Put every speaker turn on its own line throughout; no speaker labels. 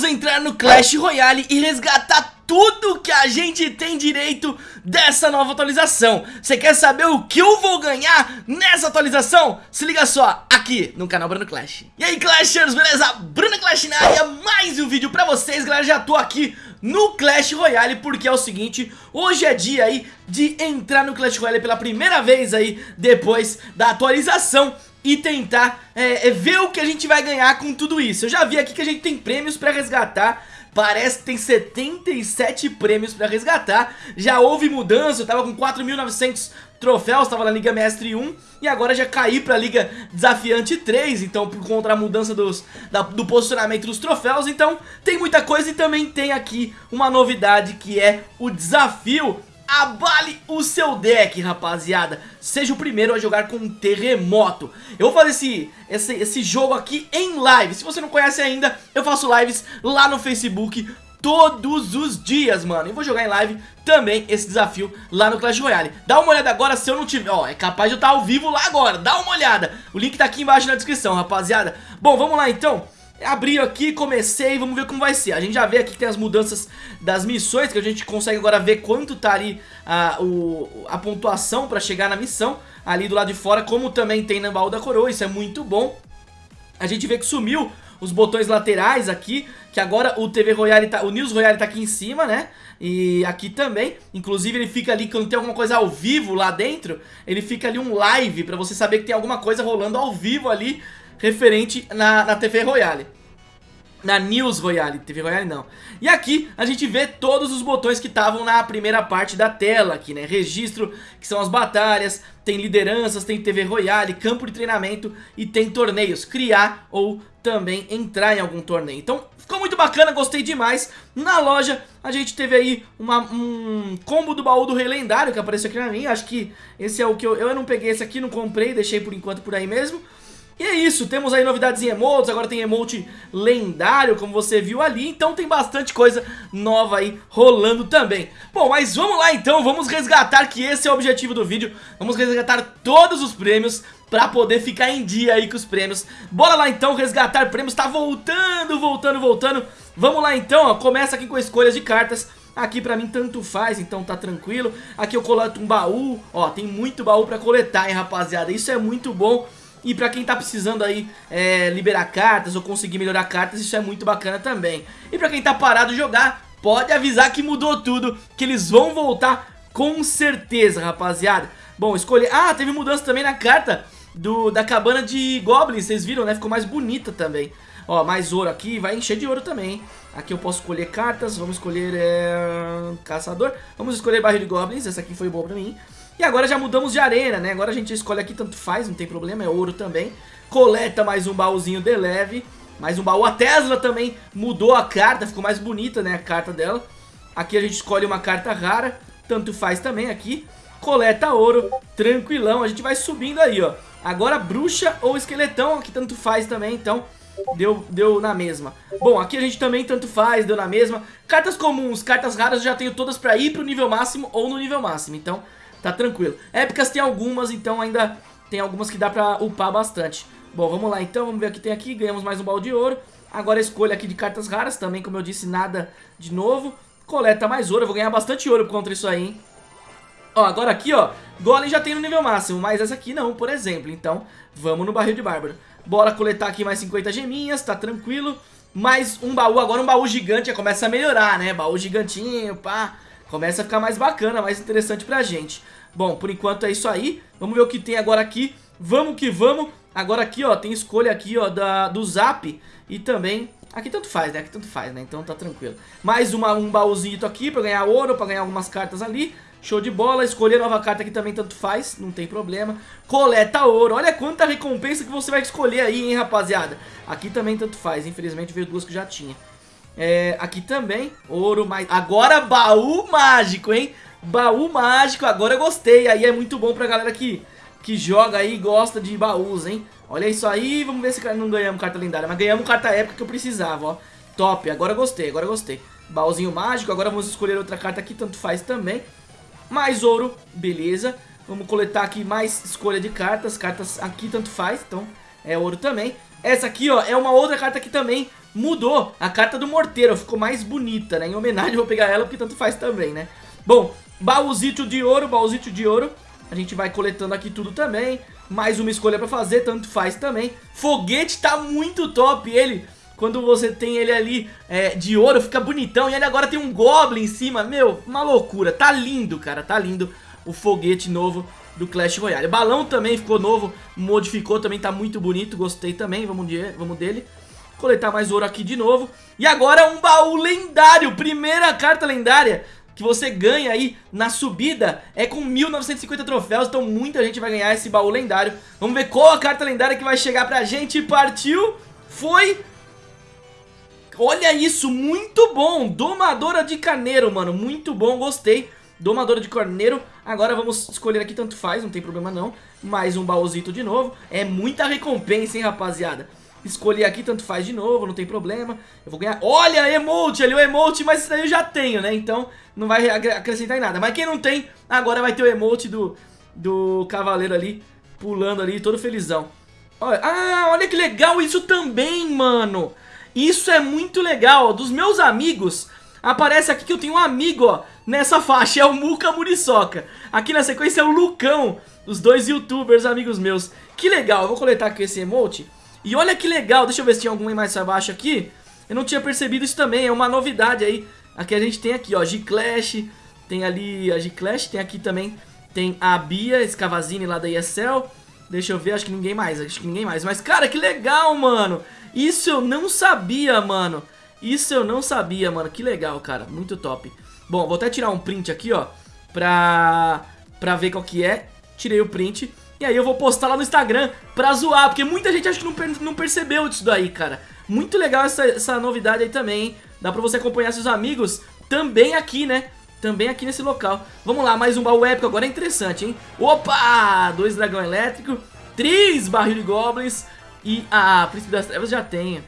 Vamos entrar no Clash Royale e resgatar tudo que a gente tem direito dessa nova atualização Você quer saber o que eu vou ganhar nessa atualização? Se liga só, aqui no canal Bruno Clash E aí Clashers, beleza? Bruno Clash na área, mais um vídeo pra vocês galera Já tô aqui no Clash Royale Porque é o seguinte, hoje é dia aí de entrar no Clash Royale pela primeira vez aí Depois da atualização e tentar é, é, ver o que a gente vai ganhar com tudo isso. Eu já vi aqui que a gente tem prêmios pra resgatar, parece que tem 77 prêmios pra resgatar. Já houve mudança, eu tava com 4.900 troféus, tava na Liga Mestre 1 e agora já caí pra Liga Desafiante 3, então por conta da mudança dos, da, do posicionamento dos troféus, então tem muita coisa e também tem aqui uma novidade que é o desafio Abale o seu deck, rapaziada. Seja o primeiro a jogar com um terremoto. Eu vou fazer esse, esse, esse jogo aqui em live. Se você não conhece ainda, eu faço lives lá no Facebook todos os dias, mano. E vou jogar em live também esse desafio lá no Clash Royale. Dá uma olhada agora se eu não tiver... Ó, é capaz de eu estar ao vivo lá agora. Dá uma olhada. O link tá aqui embaixo na descrição, rapaziada. Bom, vamos lá então. Abri aqui, comecei, vamos ver como vai ser. A gente já vê aqui que tem as mudanças das missões Que a gente consegue agora ver quanto tá ali a, o, a pontuação pra chegar na missão Ali do lado de fora, como também tem na baú da coroa. Isso é muito bom. A gente vê que sumiu os botões laterais aqui Que agora o TV Royale tá, o News Royale tá aqui em cima, né? E aqui também, inclusive ele fica ali quando tem alguma coisa ao vivo lá dentro Ele fica ali um live pra você saber que tem alguma coisa rolando ao vivo ali referente na, na TV Royale. Na News Royale, TV Royale não. E aqui a gente vê todos os botões que estavam na primeira parte da tela aqui, né? Registro, que são as batalhas, tem lideranças, tem TV Royale, campo de treinamento e tem torneios. Criar ou também entrar em algum torneio. Então ficou muito bacana, gostei demais. Na loja a gente teve aí uma, um combo do baú do Rei Lendário que apareceu aqui na minha. Acho que esse é o que eu... Eu não peguei esse aqui, não comprei, deixei por enquanto por aí mesmo e é isso, temos aí novidades em emotes, agora tem emote lendário, como você viu ali, então tem bastante coisa nova aí rolando também. Bom, mas vamos lá então, vamos resgatar, que esse é o objetivo do vídeo, vamos resgatar todos os prêmios pra poder ficar em dia aí com os prêmios. Bora lá então resgatar prêmios, tá voltando, voltando, voltando. Vamos lá então, ó, começa aqui com escolhas de cartas. Aqui pra mim tanto faz, então tá tranquilo. Aqui eu coleto um baú, ó, tem muito baú pra coletar, hein, rapaziada. Isso é muito bom. E pra quem tá precisando aí é, liberar cartas ou conseguir melhorar cartas, isso é muito bacana também. E pra quem tá parado jogar, pode avisar que mudou tudo, que eles vão voltar com certeza, rapaziada. Bom, escolher... Ah, teve mudança também na carta do, da cabana de Goblins, vocês viram, né? Ficou mais bonita também. Ó, mais ouro aqui, vai encher de ouro também, hein? Aqui eu posso escolher cartas, vamos escolher é... caçador. Vamos escolher barril de Goblins, essa aqui foi boa pra mim. E agora já mudamos de arena, né? Agora a gente escolhe aqui, tanto faz, não tem problema, é ouro também. Coleta mais um baúzinho de leve. Mais um baú. A Tesla também mudou a carta, ficou mais bonita, né? A carta dela. Aqui a gente escolhe uma carta rara, tanto faz também aqui. Coleta ouro, tranquilão. A gente vai subindo aí, ó. Agora bruxa ou esqueletão, aqui tanto faz também, então deu, deu na mesma. Bom, aqui a gente também tanto faz, deu na mesma. Cartas comuns, cartas raras eu já tenho todas pra ir pro nível máximo ou no nível máximo, então tá tranquilo. Épicas tem algumas, então ainda tem algumas que dá pra upar bastante. Bom, vamos lá então, vamos ver o que tem aqui. Ganhamos mais um balde de ouro. Agora escolha aqui de cartas raras também, como eu disse, nada de novo. Coleta mais ouro, eu vou ganhar bastante ouro contra isso aí, hein? Ó, agora aqui, ó, Golem já tem no nível máximo, mas essa aqui não, por exemplo. Então, vamos no barril de bárbaro. Bora coletar aqui mais 50 geminhas, tá tranquilo. Mais um baú, agora um baú gigante já começa a melhorar, né? Baú gigantinho, pá começa a ficar mais bacana, mais interessante pra gente. Bom, por enquanto é isso aí. Vamos ver o que tem agora aqui. Vamos que vamos. Agora aqui, ó, tem escolha aqui, ó, da, do Zap e também... Aqui tanto faz, né? Aqui tanto faz, né? Então tá tranquilo. Mais uma, um baúzinho aqui pra ganhar ouro, pra ganhar algumas cartas ali. Show de bola. Escolher nova carta aqui também tanto faz, não tem problema. Coleta ouro. Olha quanta recompensa que você vai escolher aí, hein, rapaziada. Aqui também tanto faz. Infelizmente veio duas que já tinha. É, aqui também, ouro mais... Agora baú mágico, hein? Baú mágico, agora eu gostei. Aí é muito bom pra galera que, que joga aí e gosta de baús, hein? Olha isso aí, vamos ver se não ganhamos carta lendária. Mas ganhamos carta épica que eu precisava, ó. Top, agora gostei, agora gostei. Baúzinho mágico, agora vamos escolher outra carta aqui, tanto faz também. Mais ouro, beleza. Vamos coletar aqui mais escolha de cartas. Cartas aqui tanto faz, então é ouro também. Essa aqui, ó, é uma outra carta que também mudou. A carta do morteiro, ficou mais bonita, né? Em homenagem, eu vou pegar ela porque tanto faz também, né? Bom, baúzito de ouro, baúzito de ouro. A gente vai coletando aqui tudo também. Mais uma escolha pra fazer, tanto faz também. Foguete tá muito top, ele... Quando você tem ele ali é, de ouro, fica bonitão. E ele agora tem um Goblin em cima. Meu, uma loucura. Tá lindo, cara. Tá lindo o foguete novo do Clash Royale. Balão também ficou novo, modificou também, tá muito bonito. Gostei também, vamos, de, vamos dele. Coletar mais ouro aqui de novo. E agora um baú lendário. Primeira carta lendária que você ganha aí na subida é com 1950 troféus, então muita gente vai ganhar esse baú lendário. Vamos ver qual a carta lendária que vai chegar pra gente. Partiu, foi Olha isso, muito bom. Domadora de carneiro, mano. Muito bom, gostei. Domadora de carneiro. Agora vamos escolher aqui, tanto faz, não tem problema não. Mais um baúzito de novo. É muita recompensa, hein, rapaziada. Escolher aqui, tanto faz de novo, não tem problema. Eu vou ganhar... Olha, emote ali, o emote, mas isso daí eu já tenho, né? Então não vai acrescentar em nada. Mas quem não tem, agora vai ter o emote do, do cavaleiro ali, pulando ali, todo felizão. Olha, ah, olha que legal isso também, mano. Isso é muito legal, dos meus amigos, aparece aqui que eu tenho um amigo, ó, nessa faixa, é o Muka Muriçoca. Aqui na sequência é o Lucão, os dois youtubers amigos meus. Que legal, eu vou coletar aqui esse emote. E olha que legal, deixa eu ver se tinha algum mais abaixo aqui. Eu não tinha percebido isso também, é uma novidade aí. Aqui a gente tem aqui, ó, G-Clash, tem ali a G-Clash, tem aqui também, tem a Bia Escavazine lá da ESL. Deixa eu ver, acho que ninguém mais, acho que ninguém mais. Mas, cara, que legal, mano. Isso eu não sabia, mano. Isso eu não sabia, mano. Que legal, cara. Muito top. Bom, vou até tirar um print aqui, ó. Pra, pra ver qual que é. Tirei o print. E aí eu vou postar lá no Instagram pra zoar. Porque muita gente acho que não, não percebeu disso daí, cara. Muito legal essa, essa novidade aí também, hein? Dá pra você acompanhar seus amigos também aqui, né? Também aqui nesse local. Vamos lá, mais um baú épico. Agora é interessante, hein? Opa! Dois dragão elétrico. Três barril de goblins. E a Príncipe das Trevas já tem.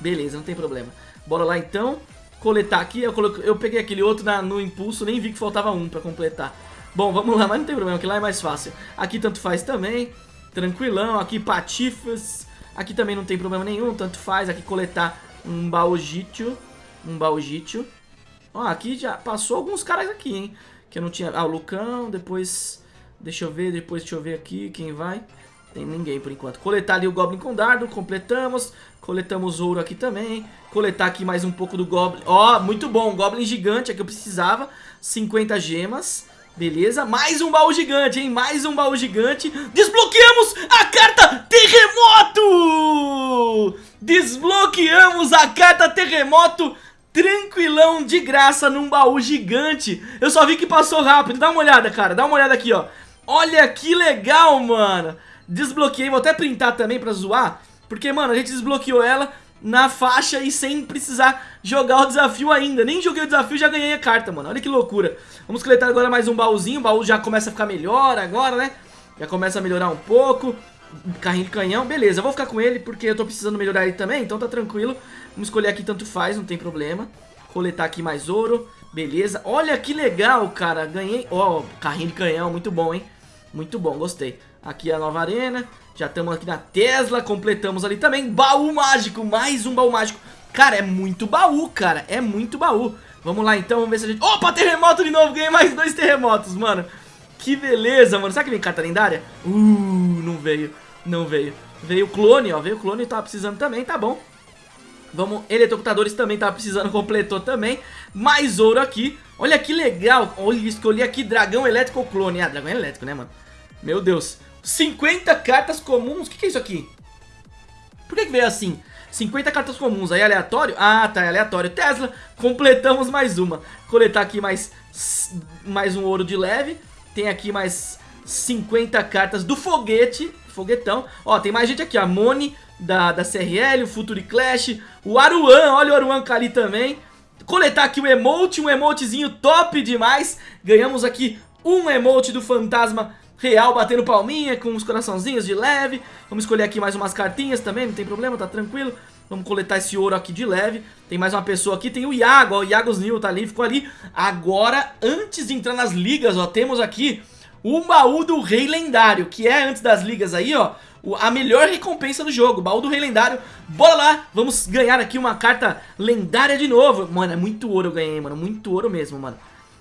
Beleza, não tem problema. Bora lá então. Coletar aqui. Eu, coloquei, eu peguei aquele outro na, no impulso, nem vi que faltava um pra completar. Bom, vamos lá, mas não tem problema, que lá é mais fácil. Aqui tanto faz também. Tranquilão. Aqui patifas. Aqui também não tem problema nenhum, tanto faz. Aqui coletar um baujítio. Um baujítio. Ó, aqui já passou alguns caras aqui, hein. Que eu não tinha... Ah, o Lucão, depois... Deixa eu ver, depois deixa eu ver aqui quem vai. Tem ninguém por enquanto. Coletar ali o Goblin com dardo, completamos. Coletamos ouro aqui também. Coletar aqui mais um pouco do Goblin. Ó, oh, muito bom, Goblin gigante, é que eu precisava. 50 gemas. Beleza, mais um baú gigante, hein? Mais um baú gigante. Desbloqueamos a carta Terremoto! Desbloqueamos a carta Terremoto tranquilão, de graça, num baú gigante. Eu só vi que passou rápido. Dá uma olhada, cara. Dá uma olhada aqui, ó. Olha que legal, mano. Desbloqueei, vou até printar também pra zoar Porque, mano, a gente desbloqueou ela na faixa e sem precisar jogar o desafio ainda. Nem joguei o desafio já ganhei a carta, mano. Olha que loucura. Vamos coletar agora mais um baúzinho O baú já começa a ficar melhor agora, né? Já começa a melhorar um pouco. Carrinho de canhão, beleza, eu vou ficar com ele porque eu tô precisando melhorar ele também, então tá tranquilo. Vamos escolher aqui, tanto faz, não tem problema. Coletar aqui mais ouro, beleza. Olha que legal, cara, ganhei Ó, oh, carrinho de canhão, muito bom, hein? Muito bom, gostei Aqui é a nova arena. Já estamos aqui na Tesla, completamos ali também. Baú mágico, mais um baú mágico. Cara, é muito baú, cara. É muito baú. Vamos lá então, vamos ver se a gente... Opa, terremoto de novo. Ganhei mais dois terremotos, mano. Que beleza, mano. Será que vem carta lendária? Uh, não veio. Não veio. Veio o clone, ó. Veio o clone, tava precisando também, tá bom. Vamos, eletrocutadores também tava precisando, completou também. Mais ouro aqui. Olha que legal. Olha, escolhi aqui dragão elétrico clone. Ah, dragão elétrico, né, mano? Meu Deus. 50 cartas comuns. O que, que é isso aqui? Por que, que veio assim? 50 cartas comuns, aí aleatório? Ah, tá, é aleatório. Tesla, completamos mais uma. Coletar aqui mais, mais um ouro de leve. Tem aqui mais 50 cartas do foguete, foguetão. Ó, tem mais gente aqui, a Moni da, da CRL, o Futuri Clash, o Aruan, olha o Aruan ali também. Coletar aqui o emote, um emotezinho top demais. Ganhamos aqui um emote do fantasma real batendo palminha com os coraçãozinhos de leve. Vamos escolher aqui mais umas cartinhas também, não tem problema, tá tranquilo. Vamos coletar esse ouro aqui de leve. Tem mais uma pessoa aqui, tem o Iago, ó, o Iago's New tá ali, ficou ali. Agora, antes de entrar nas ligas, ó, temos aqui o baú do rei lendário, que é antes das ligas aí, ó, a melhor recompensa do jogo, baú do rei lendário. Bora lá, vamos ganhar aqui uma carta lendária de novo. Mano, é muito ouro eu ganhei, mano, muito ouro mesmo, mano.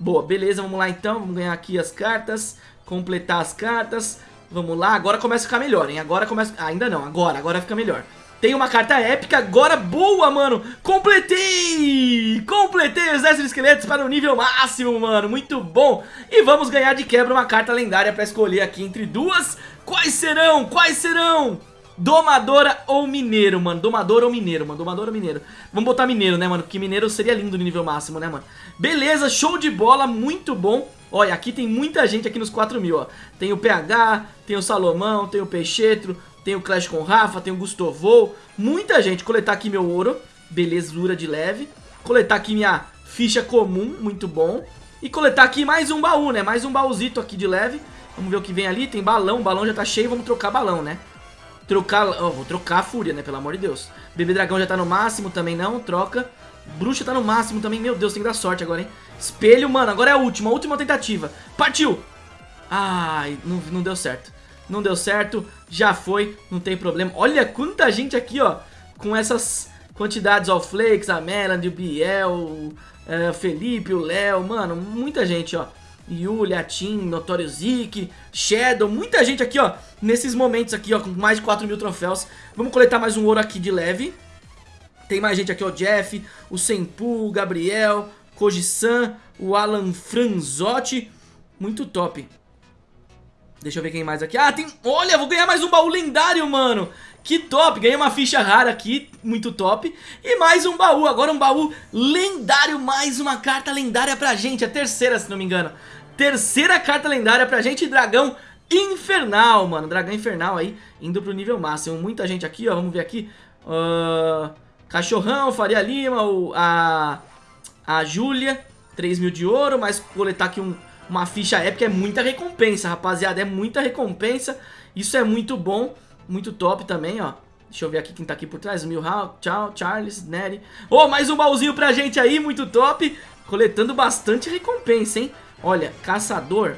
Boa, beleza, vamos lá então, vamos ganhar aqui as cartas, completar as cartas. Vamos lá, agora começa a ficar melhor, hein? Agora começa... Ah, ainda não, agora, agora fica melhor. Tem uma carta épica, agora boa, mano Completei! Completei o exército esqueletos para o nível máximo, mano Muito bom E vamos ganhar de quebra uma carta lendária para escolher aqui entre duas Quais serão? Quais serão? Domadora ou mineiro, mano Domadora ou mineiro, mano Domadora ou mineiro Vamos botar mineiro, né, mano Porque mineiro seria lindo no nível máximo, né, mano Beleza, show de bola, muito bom Olha, aqui tem muita gente aqui nos 4 mil, ó Tem o PH, tem o Salomão, tem o Peixetro tem o Clash com Rafa, tem o Gustovo, muita gente. Coletar aqui meu ouro, belezura de leve. Coletar aqui minha ficha comum, muito bom. E coletar aqui mais um baú, né? Mais um baúzito aqui de leve. Vamos ver o que vem ali. Tem balão, o balão já tá cheio, vamos trocar balão, né? Trocar... Oh, vou trocar a fúria, né? Pelo amor de Deus. Bebê dragão já tá no máximo também, não. Troca. Bruxa tá no máximo também. Meu Deus, tem que dar sorte agora, hein? Espelho, mano. Agora é a última. A última tentativa. Partiu! Ai, não, não deu certo não deu certo, já foi, não tem problema. Olha quanta gente aqui, ó, com essas quantidades, ó, o Flakes, a Melanie, o Biel, o é, Felipe, o Léo, mano, muita gente, ó. Yuli, a Tim, Notorious Zeke, Shadow, muita gente aqui, ó, nesses momentos aqui, ó, com mais de 4 mil troféus. Vamos coletar mais um ouro aqui de leve. Tem mais gente aqui, ó, Jeff, o Senpu, o Gabriel, Koji-san, o Alan Franzotti. Muito top. Deixa eu ver quem mais aqui. Ah, tem... Olha, vou ganhar mais um baú lendário, mano. Que top. Ganhei uma ficha rara aqui, muito top. E mais um baú. Agora um baú lendário. Mais uma carta lendária pra gente. A terceira, se não me engano. Terceira carta lendária pra gente. Dragão infernal, mano. Dragão infernal aí, indo pro nível máximo. Muita gente aqui, ó. Vamos ver aqui. Uh... Cachorrão, Faria Lima, o... a... A Júlia. 3 mil de ouro, mas coletar aqui um uma ficha épica é muita recompensa, rapaziada. É muita recompensa. Isso é muito bom. Muito top também, ó. Deixa eu ver aqui quem tá aqui por trás. Milhouse, tchau, Charles, Nery. Oh, mais um baúzinho pra gente aí, muito top. Coletando bastante recompensa, hein? Olha, caçador.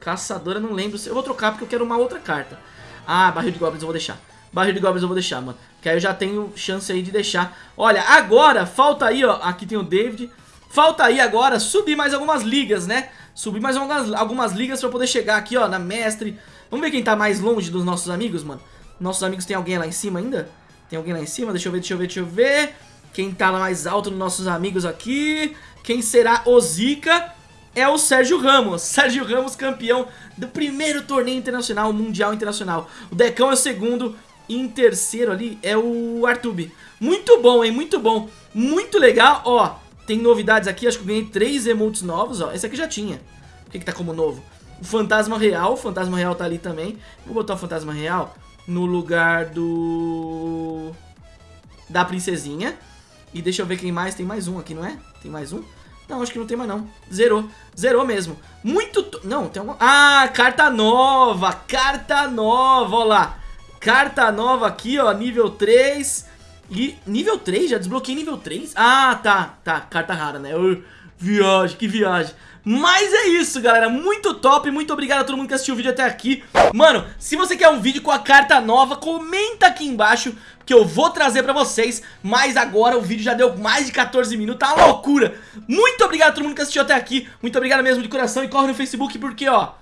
Caçador, eu não lembro. Eu vou trocar porque eu quero uma outra carta. Ah, barril de goblins eu vou deixar. Barril de goblins eu vou deixar, mano. Que aí eu já tenho chance aí de deixar. Olha, agora falta aí, ó. Aqui tem o David. Falta aí agora subir mais algumas ligas, né? Subir mais algumas, algumas ligas pra poder chegar aqui, ó, na mestre. Vamos ver quem tá mais longe dos nossos amigos, mano. Nossos amigos tem alguém lá em cima ainda? Tem alguém lá em cima? Deixa eu ver, deixa eu ver, deixa eu ver. Quem tá lá mais alto dos nossos amigos aqui? Quem será o Zika? É o Sérgio Ramos. Sérgio Ramos, campeão do primeiro torneio internacional, mundial internacional. O Decão é o segundo. E em terceiro ali é o Artube. Muito bom, hein? Muito bom. Muito legal. Ó, tem novidades aqui, acho que eu ganhei três emotes novos, ó. Esse aqui já tinha. O que que tá como novo? O Fantasma Real, o Fantasma Real tá ali também. Vou botar o Fantasma Real no lugar do... Da Princesinha. E deixa eu ver quem mais. Tem mais um aqui, não é? Tem mais um? Não, acho que não tem mais não. Zerou. Zerou mesmo. Muito... Não, tem uma... Ah, carta nova. Carta nova, ó lá. Carta nova aqui, ó, nível 3. E nível 3? Já desbloqueei nível 3? Ah, tá, tá, carta rara, né? Uh, viagem, que viagem. Mas é isso, galera, muito top, muito obrigado a todo mundo que assistiu o vídeo até aqui. Mano, se você quer um vídeo com a carta nova, comenta aqui embaixo Que eu vou trazer pra vocês. Mas agora o vídeo já deu mais de 14 minutos, tá uma loucura. Muito obrigado a todo mundo que assistiu até aqui. Muito obrigado mesmo de coração. E corre no Facebook porque, ó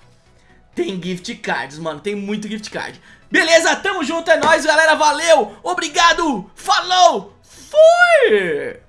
Tem gift cards, mano, tem muito gift card Beleza? Tamo junto, é nóis, galera. Valeu, obrigado, falou, fui!